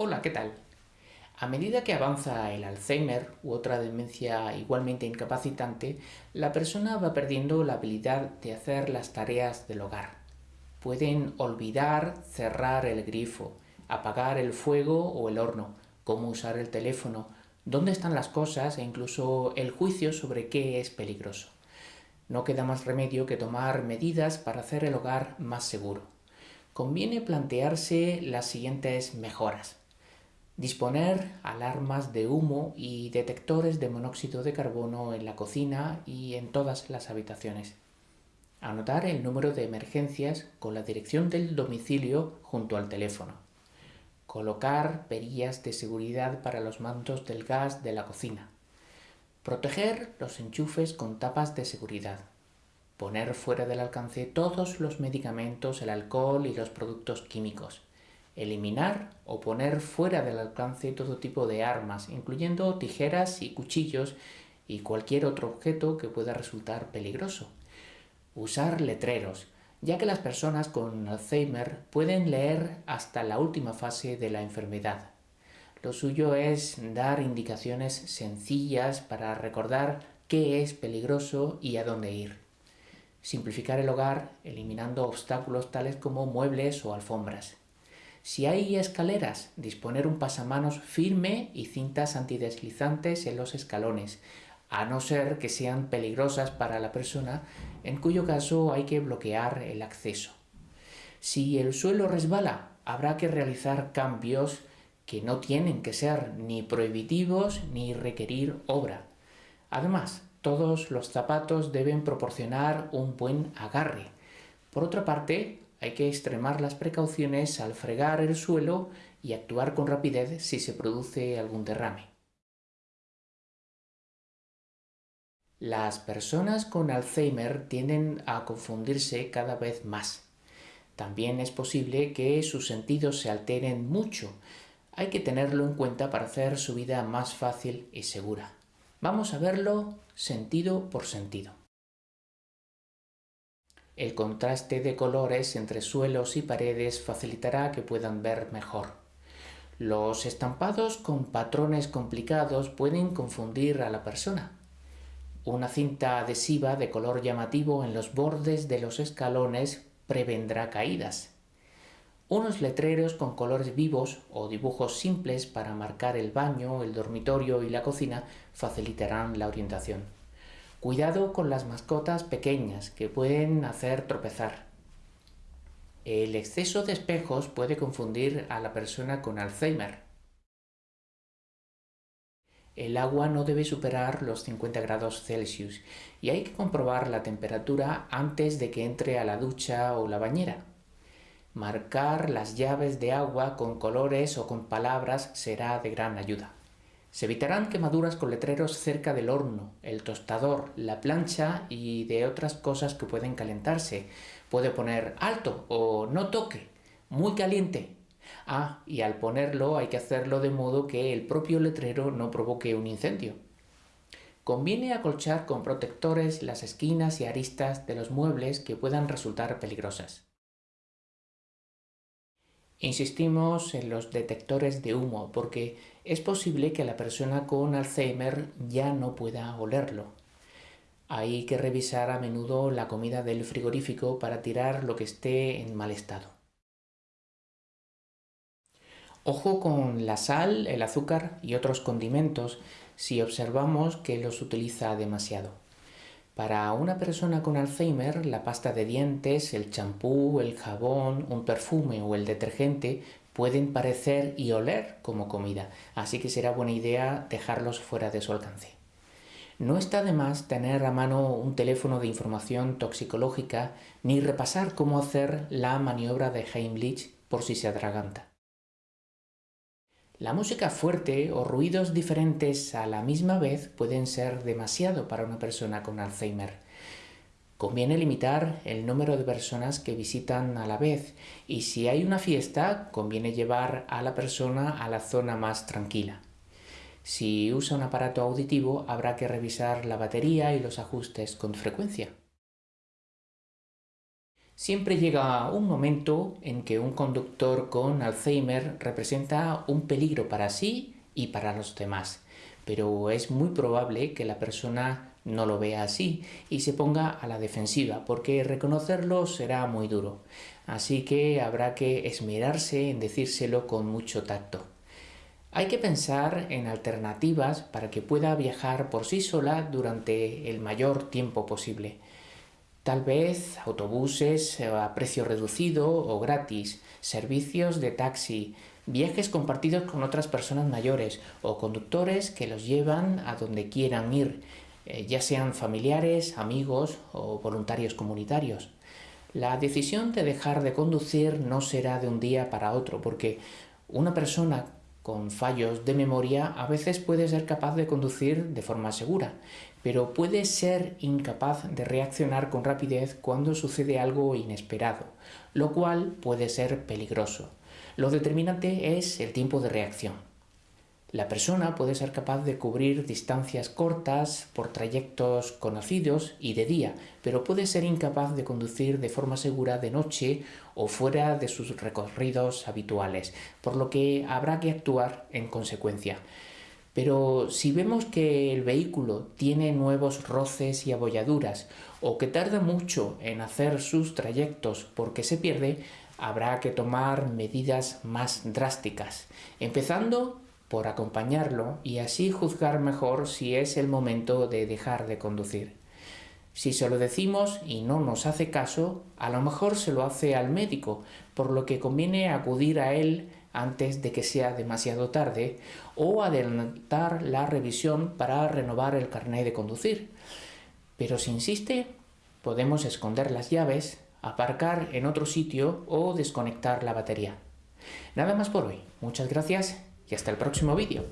Hola, ¿qué tal? A medida que avanza el Alzheimer u otra demencia igualmente incapacitante, la persona va perdiendo la habilidad de hacer las tareas del hogar. Pueden olvidar cerrar el grifo, apagar el fuego o el horno, cómo usar el teléfono, dónde están las cosas e incluso el juicio sobre qué es peligroso. No queda más remedio que tomar medidas para hacer el hogar más seguro. Conviene plantearse las siguientes mejoras. Disponer alarmas de humo y detectores de monóxido de carbono en la cocina y en todas las habitaciones. Anotar el número de emergencias con la dirección del domicilio junto al teléfono. Colocar perillas de seguridad para los mantos del gas de la cocina. Proteger los enchufes con tapas de seguridad. Poner fuera del alcance todos los medicamentos, el alcohol y los productos químicos eliminar o poner fuera del alcance todo tipo de armas, incluyendo tijeras y cuchillos y cualquier otro objeto que pueda resultar peligroso. Usar letreros, ya que las personas con Alzheimer pueden leer hasta la última fase de la enfermedad. Lo suyo es dar indicaciones sencillas para recordar qué es peligroso y a dónde ir. Simplificar el hogar eliminando obstáculos tales como muebles o alfombras. Si hay escaleras, disponer un pasamanos firme y cintas antideslizantes en los escalones, a no ser que sean peligrosas para la persona, en cuyo caso hay que bloquear el acceso. Si el suelo resbala, habrá que realizar cambios que no tienen que ser ni prohibitivos ni requerir obra. Además, todos los zapatos deben proporcionar un buen agarre. Por otra parte, hay que extremar las precauciones al fregar el suelo y actuar con rapidez si se produce algún derrame. Las personas con Alzheimer tienden a confundirse cada vez más. También es posible que sus sentidos se alteren mucho. Hay que tenerlo en cuenta para hacer su vida más fácil y segura. Vamos a verlo sentido por sentido. El contraste de colores entre suelos y paredes facilitará que puedan ver mejor. Los estampados con patrones complicados pueden confundir a la persona. Una cinta adhesiva de color llamativo en los bordes de los escalones prevendrá caídas. Unos letreros con colores vivos o dibujos simples para marcar el baño, el dormitorio y la cocina facilitarán la orientación. Cuidado con las mascotas pequeñas que pueden hacer tropezar. El exceso de espejos puede confundir a la persona con Alzheimer. El agua no debe superar los 50 grados Celsius y hay que comprobar la temperatura antes de que entre a la ducha o la bañera. Marcar las llaves de agua con colores o con palabras será de gran ayuda. Se evitarán quemaduras con letreros cerca del horno, el tostador, la plancha y de otras cosas que pueden calentarse. Puede poner alto o no toque, muy caliente. Ah, y al ponerlo hay que hacerlo de modo que el propio letrero no provoque un incendio. Conviene acolchar con protectores las esquinas y aristas de los muebles que puedan resultar peligrosas. Insistimos en los detectores de humo porque es posible que la persona con Alzheimer ya no pueda olerlo. Hay que revisar a menudo la comida del frigorífico para tirar lo que esté en mal estado. Ojo con la sal, el azúcar y otros condimentos si observamos que los utiliza demasiado. Para una persona con Alzheimer, la pasta de dientes, el champú, el jabón, un perfume o el detergente pueden parecer y oler como comida, así que será buena idea dejarlos fuera de su alcance. No está de más tener a mano un teléfono de información toxicológica ni repasar cómo hacer la maniobra de Heimlich por si se atraganta. La música fuerte o ruidos diferentes a la misma vez pueden ser demasiado para una persona con Alzheimer. Conviene limitar el número de personas que visitan a la vez y si hay una fiesta conviene llevar a la persona a la zona más tranquila. Si usa un aparato auditivo habrá que revisar la batería y los ajustes con frecuencia. Siempre llega un momento en que un conductor con Alzheimer representa un peligro para sí y para los demás, pero es muy probable que la persona no lo vea así y se ponga a la defensiva, porque reconocerlo será muy duro. Así que habrá que esmerarse en decírselo con mucho tacto. Hay que pensar en alternativas para que pueda viajar por sí sola durante el mayor tiempo posible. Tal vez autobuses a precio reducido o gratis, servicios de taxi, viajes compartidos con otras personas mayores o conductores que los llevan a donde quieran ir, eh, ya sean familiares, amigos o voluntarios comunitarios. La decisión de dejar de conducir no será de un día para otro, porque una persona con fallos de memoria a veces puede ser capaz de conducir de forma segura, pero puede ser incapaz de reaccionar con rapidez cuando sucede algo inesperado, lo cual puede ser peligroso. Lo determinante es el tiempo de reacción. La persona puede ser capaz de cubrir distancias cortas por trayectos conocidos y de día, pero puede ser incapaz de conducir de forma segura de noche o fuera de sus recorridos habituales, por lo que habrá que actuar en consecuencia. Pero si vemos que el vehículo tiene nuevos roces y abolladuras o que tarda mucho en hacer sus trayectos porque se pierde, habrá que tomar medidas más drásticas, empezando por acompañarlo y así juzgar mejor si es el momento de dejar de conducir. Si se lo decimos y no nos hace caso, a lo mejor se lo hace al médico, por lo que conviene acudir a él antes de que sea demasiado tarde o adelantar la revisión para renovar el carnet de conducir. Pero si insiste, podemos esconder las llaves, aparcar en otro sitio o desconectar la batería. Nada más por hoy. Muchas gracias y hasta el próximo vídeo.